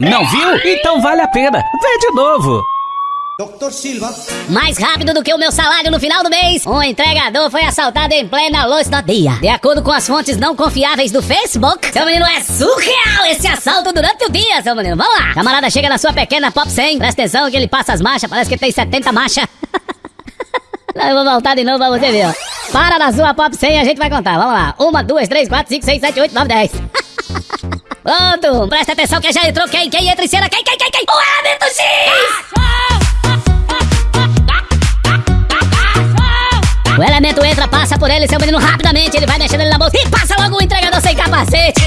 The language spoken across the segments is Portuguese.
Não viu? Então vale a pena. Vê de novo. Dr. Silva. Mais rápido do que o meu salário no final do mês, um entregador foi assaltado em plena luz do dia. De acordo com as fontes não confiáveis do Facebook, seu menino é surreal esse assalto durante o dia, seu menino. Vamos lá. Camarada chega na sua pequena Pop 100, presta atenção que ele passa as marchas, parece que tem 70 marchas. Não, eu vou voltar de novo pra você ver, ó. Para na sua Pop 100 a gente vai contar. Vamos lá. Uma, duas, três, quatro, cinco, seis, sete, oito, nove, dez. Pronto, presta atenção que já entrou quem? Quem entra em cena? Quem, quem, quem, quem? O Elemento X! O elemento entra, passa por ele, seu menino rapidamente, ele vai mexendo ele na bolsa e passa logo o entregador sem capacete.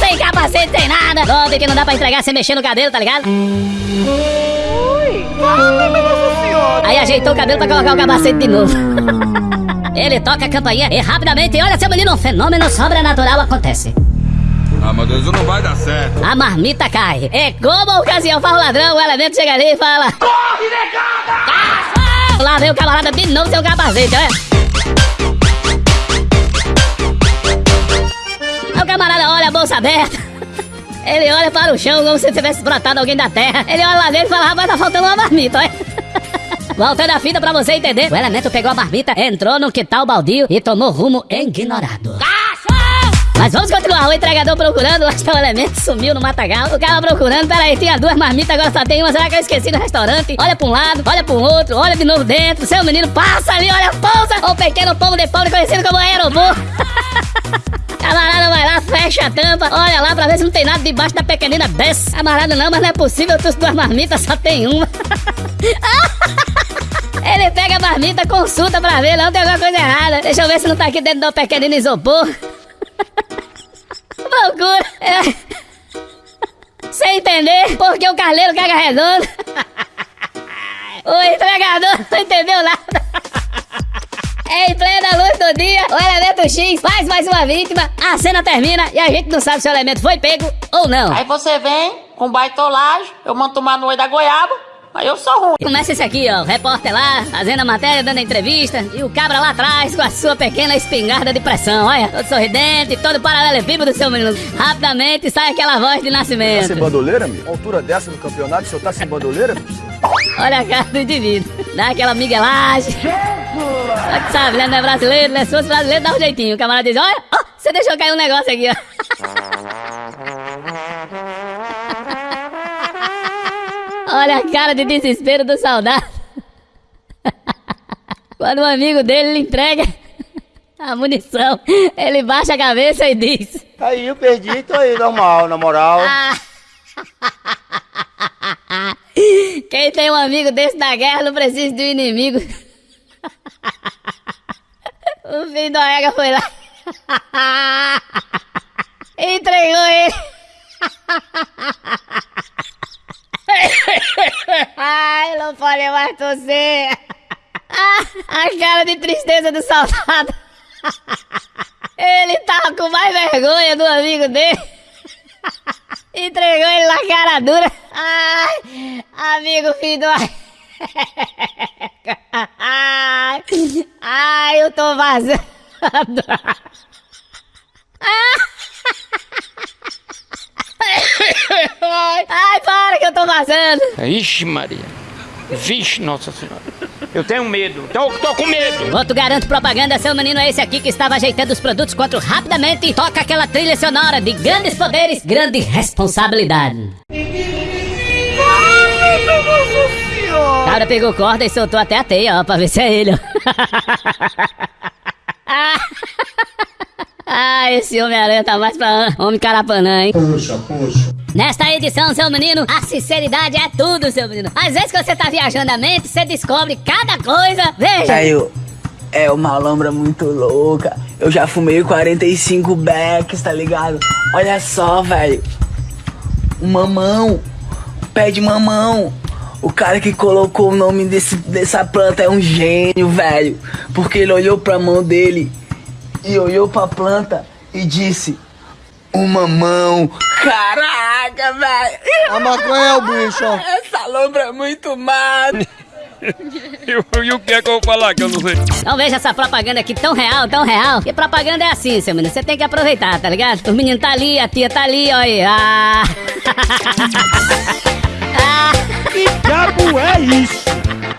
sem capacete, sem nada. Golpe que não dá pra entregar sem mexer no cabelo, tá ligado? Ui, fala, senhora. Aí ajeitou o cabelo pra colocar o capacete de novo. Ele toca a campainha e rapidamente, olha seu menino, um fenômeno sobrenatural acontece. Ah, meu Deus, não vai dar certo. A marmita cai. É como a ocasião faz o ladrão, o elemento chega ali e fala: Corre, negada! Lá vem o camarada de novo sem o capacete, olha. Aí o camarada olha a bolsa aberta. Ele olha para o chão como se tivesse brotado alguém da terra. Ele olha lá dentro e fala: rapaz, tá faltando uma marmita, olha. Voltando a fita pra você entender. O elemento pegou a marmita, entrou no quintal baldio e tomou rumo ignorado. Mas vamos continuar, o entregador procurando, acho que o elemento sumiu no matagal. O cara procurando, peraí, tinha duas marmitas, agora só tem uma, será que eu esqueci no restaurante? Olha pra um lado, olha pro outro, olha de novo dentro, seu menino passa ali, olha a pousa, o pequeno pombo de pobre conhecido como aerobô. Camarada vai lá, fecha a tampa, olha lá pra ver se não tem nada debaixo da pequenina desce. Camarada não, mas não é possível, tu duas marmitas só tem uma. Ele pega a marmita, consulta pra ver, não tem alguma coisa errada. Deixa eu ver se não tá aqui dentro do pequenino isopor. Loucura! É. Sem entender porque o carneiro caga redondo. O entregador não entendeu nada. Em plena luz do dia, o elemento X faz mais uma vítima, a cena termina e a gente não sabe se o elemento foi pego ou não. Aí você vem com baitolagem, eu mando tomar no olho da goiaba, aí eu sou ruim. Começa esse aqui, ó, o repórter lá, fazendo a matéria, dando a entrevista, e o cabra lá atrás com a sua pequena espingarda de pressão, olha, todo sorridente, todo paralelepípedo do seu menino. Rapidamente sai aquela voz de Tá nascimento. sem bandoleira, meu? Altura dessa no campeonato, o senhor tá sem bandoleira? Olha a cara do indivíduo. Dá aquela miguelagem. Só que sabe, né? Não é brasileiro, né? Se fosse brasileiro, dá um jeitinho. O camarada diz: Olha, ó, você deixou cair um negócio aqui, ó. Olha a cara de desespero do soldado. Quando um amigo dele lhe entrega a munição, ele baixa a cabeça e diz: Aí eu perdi, tô aí, normal, na moral. Ah. Quem tem um amigo desse na guerra não precisa do inimigo. O filho do Ega foi lá. Entregou ele. Ai, não pode mais. Ah, a cara de tristeza do soldado. Ele tava com mais vergonha do amigo dele. Entregou ele na cara dura. Ai, amigo filho do... Ai, ai, eu tô vazando. Ai, ai, para que eu tô vazando. Ixi, Maria. Vixe, Nossa Senhora. Eu tenho medo. Tô, tô com medo. Outro garanto propaganda, seu menino é esse aqui que estava ajeitando os produtos quanto rapidamente e toca aquela trilha sonora de grandes poderes, grande responsabilidade. O cara pegou corda e soltou até a teia, ó, pra ver se é ele, ó. Ah. Esse Homem-Aranha tá mais pra homem carapanã, hein? Puxa, puxa. Nesta edição, seu menino, a sinceridade é tudo, seu menino. Às vezes que você tá viajando a mente, você descobre cada coisa. Veja! Velho, é uma lombra muito louca. Eu já fumei 45 becks, tá ligado? Olha só, velho. Um mamão. Um pé de mamão. O cara que colocou o nome desse, dessa planta é um gênio, velho. Porque ele olhou pra mão dele e olhou pra planta e disse: Um mamão. Caraca, velho. A maconha é o bicho, ó. Essa lombra é muito massa. E, e o que é que eu vou falar que eu não sei? Não veja essa propaganda aqui tão real, tão real. Que propaganda é assim, seu menino. Você tem que aproveitar, tá ligado? Os meninos tá ali, a tia tá ali, olha aí. Ah. ah. Que diabo é isso?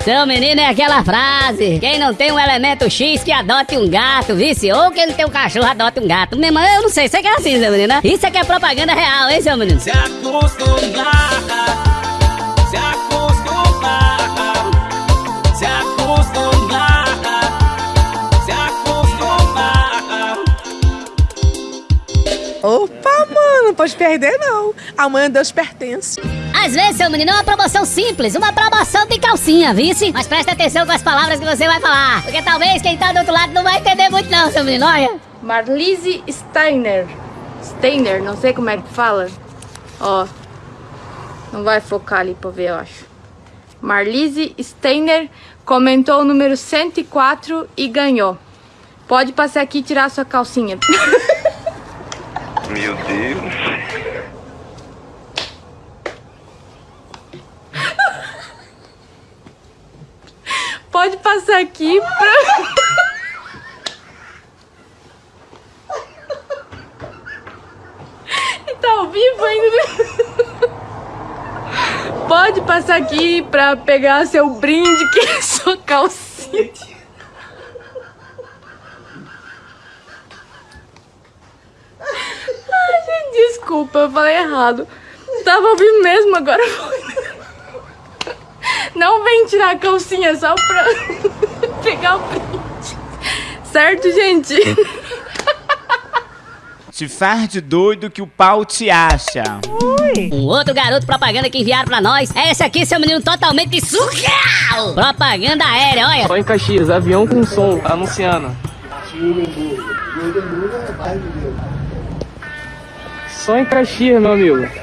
Seu menino é aquela frase: quem não tem um elemento X que adote um gato, vice? Ou quem não tem um cachorro adote um gato. Meu irmão, eu não sei, você que é assim, seu menino, né? Isso aqui é propaganda real, hein, seu menino? Se acostumar, se acostumar, se acostumar, se acostumar. Opa, mano, não pode perder não. Amanhã Deus pertence. Às vezes, seu menino, é uma promoção simples, uma promoção de calcinha, vice? Mas presta atenção com as palavras que você vai falar, porque talvez quem tá do outro lado não vai entender muito não, seu menino, olha. Marlise Steiner. Steiner, não sei como é que fala. Ó. Não vai focar ali pra ver, eu acho. Marlise Steiner comentou o número 104 e ganhou. Pode passar aqui e tirar sua calcinha. Meu Deus. Pode passar aqui pra... tá ao vivo ainda. Pode passar aqui pra pegar seu brinde, que é sua calcinha. Desculpa, eu falei errado. Tava ouvindo mesmo, agora foi. Não vem tirar a calcinha só pra pegar o print. Certo, gente? Se faz de doido que o pau te acha. Um outro garoto propaganda que enviaram pra nós é esse aqui, seu menino totalmente surreal! Propaganda aérea, olha! Só em Caxias, avião com som, anunciando. Só em Caxias, meu amigo.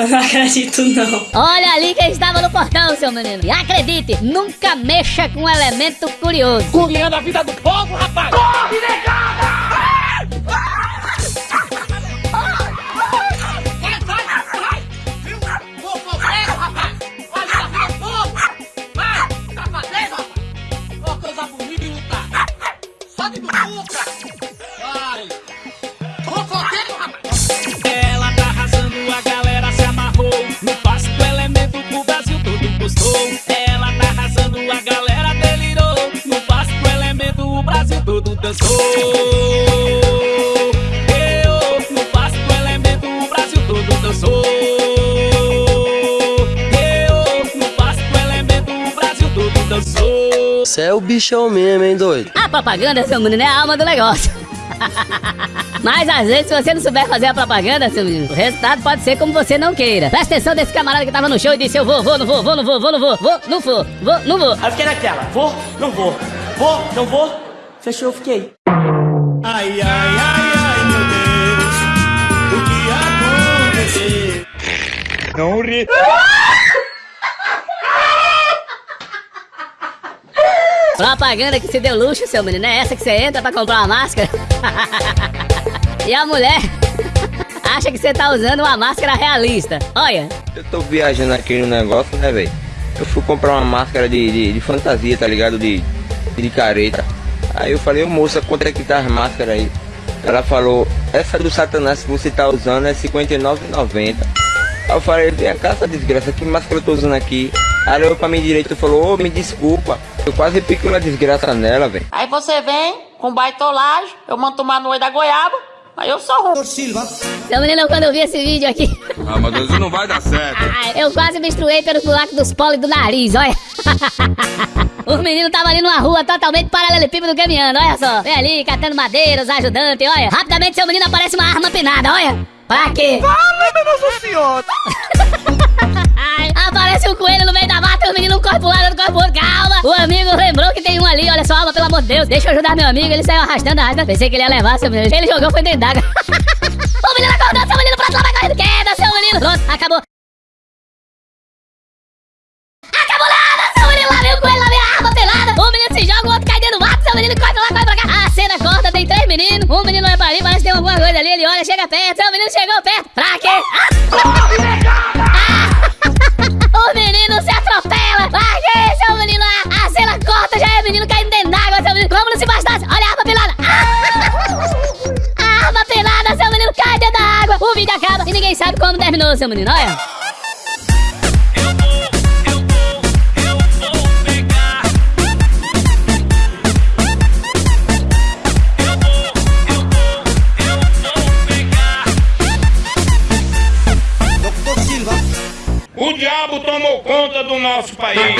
Eu não acredito, não. Olha ali quem estava no portão, seu menino. E acredite, nunca mexa com um elemento curioso. Curiando a vida do povo, rapaz! Corre, negada! Eu, no passo do elemento o Brasil todo dançou. Eu, no passo do elemento o Brasil todo dançou. Você é o bichão mesmo, hein, doido? A propaganda, seu menino, é a alma do negócio. Mas às vezes, se você não souber fazer a propaganda, seu menino, o resultado pode ser como você não queira. Presta atenção desse camarada que tava no show e disse: Eu vou, vou, não vou, vou, não vou, vou, não vou, vou, não vou, vou, não vou. Aí eu fiquei naquela, vou, não vou, vou, não vou, fechou, eu fiquei. Ai, ai, ai, ai, meu Deus, o que aconteceu? Não ri. Propaganda que se deu luxo, seu menino. É essa que você entra pra comprar uma máscara? e a mulher acha que você tá usando uma máscara realista. Olha. Eu tô viajando aqui no negócio, né, velho? Eu fui comprar uma máscara de, de, de fantasia, tá ligado? De, de careta. Aí eu falei, ô moça, quanto é que tá as máscaras aí? Ela falou, essa do Satanás que você tá usando é R$59,90. Aí eu falei, vem cá, essa desgraça, que máscara eu tô usando aqui? Aí ela olhou pra mim direito e falou, ô, me desculpa. Eu quase piquei uma desgraça nela, velho. Aí você vem com baitolagem, eu mando tomar no olho da goiaba, aí eu sou ruim. Seu menino, quando eu vi esse vídeo aqui, Ah, mas isso não vai dar certo. eu quase me estruei pelos buracos dos polos do nariz, olha. Os meninos tava ali numa rua totalmente paralelepípedo caminhando, olha só. Vem ali, catando madeira, os ajudantes, olha. Rapidamente seu menino aparece uma arma penada, olha. Pra quê? Fala, minha Nossa Senhora! Ai, aparece um coelho no meio da mata e o menino corre pro lado, outro corre pro outro. Calma! O amigo lembrou que tem um ali, olha só, alma, pelo amor de Deus. Deixa eu ajudar meu amigo, ele saiu arrastando, arrastando. Pensei que ele ia levar, seu menino. Ele jogou, foi dentro d'água. Menino. Pronto, acabou. Acabou nada, seu menino, lá vem o coelho, lá vem a arma pelada. O menino se joga, o outro cai dentro do mato, seu menino corre lá, corre pra cá. A cena corta, tem três meninos. Um menino vai pra ali, tem alguma coisa ali. Ele olha, chega perto, seu menino chegou perto. Pra quê? Ah! Sabe como terminou, seu menino! Olha! Doctor Silva. O diabo tomou conta do nosso país.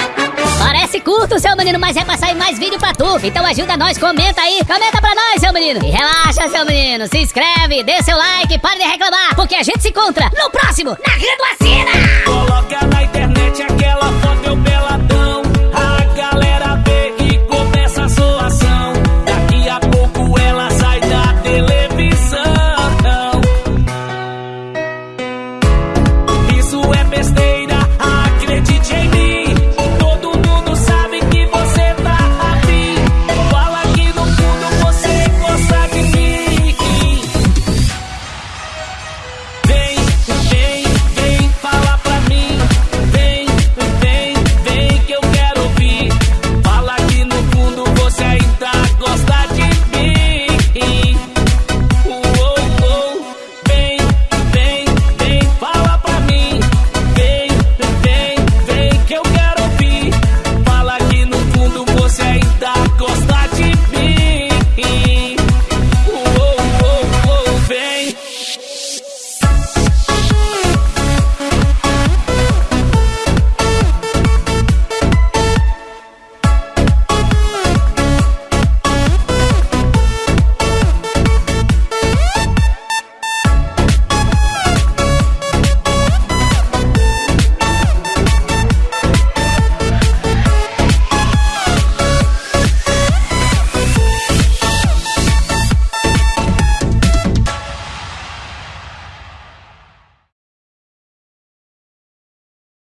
Parece curto, seu menino, mas é pra mais vídeo pra tu. Então ajuda nós, comenta aí, comenta pra nós, seu menino. E relaxa, seu menino, se inscreve, dê seu like, pare de reclamar, porque a gente se encontra no próximo, na Grande! Coloca